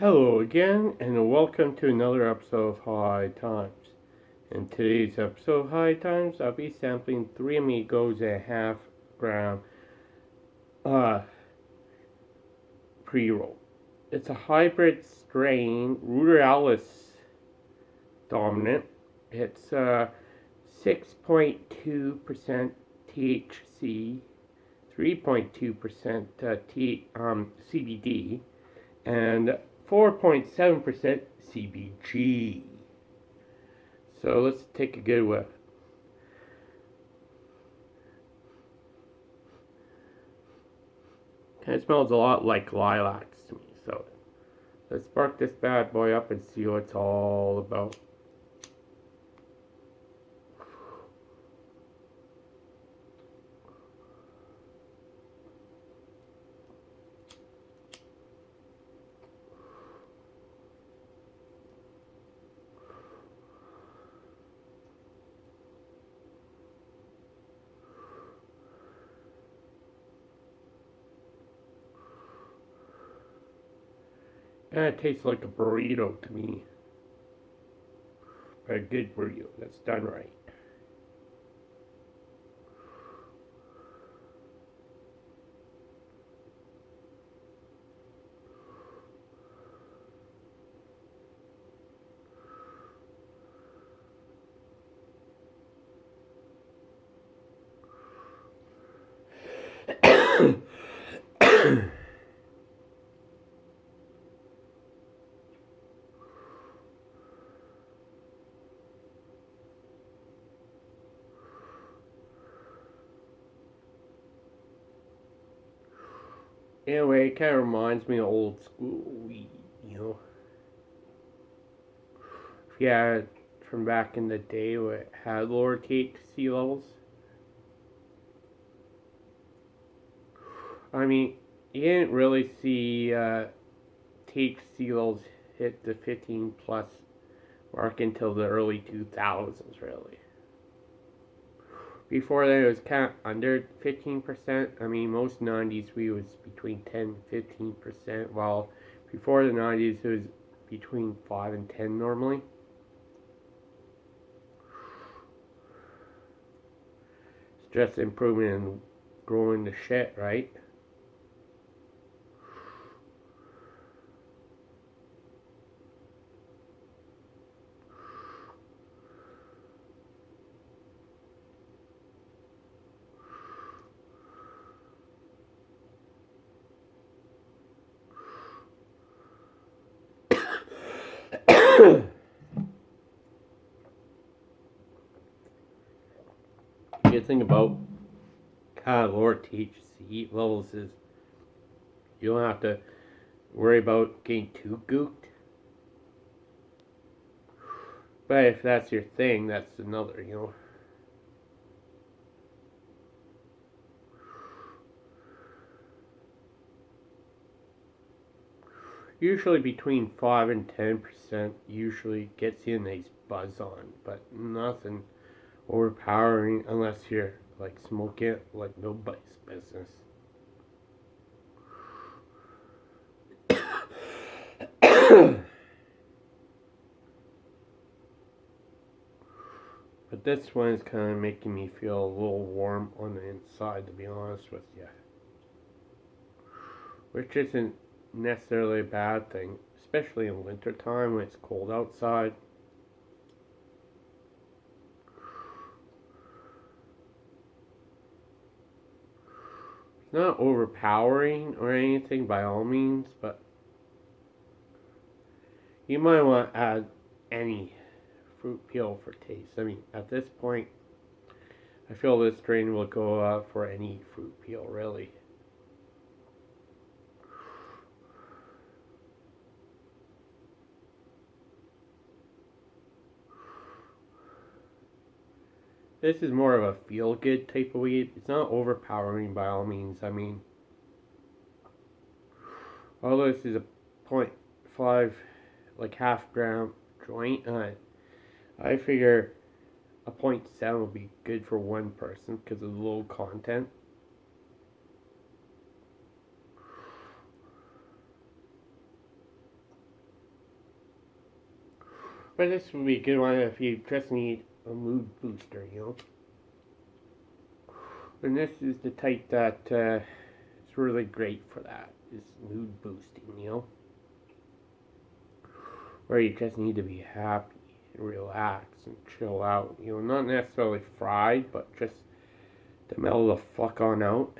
Hello again, and welcome to another episode of High Times. In today's episode of High Times, I'll be sampling three amigos and a half gram uh, pre-roll. It's a hybrid strain, ruderalis dominant. It's uh, 6.2% THC, 3.2% uh, T, um, CBD, and 4.7% CBG. So let's take a good whiff. Kind of smells a lot like lilacs to me. So let's spark this bad boy up and see what it's all about. And it tastes like a burrito to me. But a good burrito that's done right. Anyway, it kind of reminds me of old school you know. Yeah, from back in the day where it had lower THC levels. I mean, you didn't really see uh, THC levels hit the 15 plus mark until the early 2000s, really. Before that, it was kind of under 15%. I mean, most 90s we was between 10 and 15%, while before the 90s it was between 5 and 10 normally. Just improvement in growing the shit, right? Good thing about of lower THC levels is you don't have to worry about getting too gooked. But if that's your thing, that's another, you know. Usually between 5 and 10% usually gets in these buzz on, but nothing overpowering unless you're like smoking it like nobody's business. but this one is kind of making me feel a little warm on the inside to be honest with you. Which isn't necessarily a bad thing, especially in wintertime when it's cold outside. not overpowering or anything by all means, but you might want to add any fruit peel for taste. I mean, at this point, I feel this strain will go for any fruit peel, really. This is more of a feel good type of weed. It's not overpowering by all means. I mean, although this is a 0.5, like half gram joint, uh, I figure a 0.7 would be good for one person because of the low content. But this would be a good one if you just need a mood booster, you know. And this is the type that uh, is really great for that. Is mood boosting, you know. Where you just need to be happy and relax and chill out. You know, not necessarily fried, but just to mellow the fuck on out.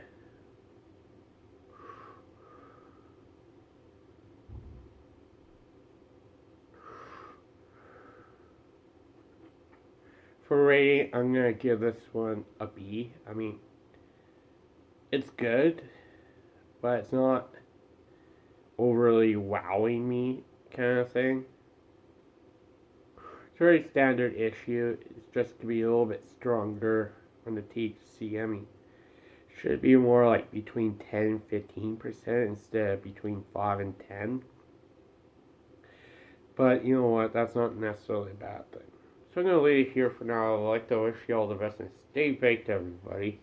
For rating, I'm gonna give this one a B. I mean, it's good, but it's not overly wowing me kind of thing. It's a very standard issue. It's just to be a little bit stronger on the THC. I mean, should be more like between 10 and 15 percent instead of between 5 and 10. But you know what? That's not necessarily a bad thing. So I'm going to leave it here for now. I'd like to wish you all the best and stay baked, everybody.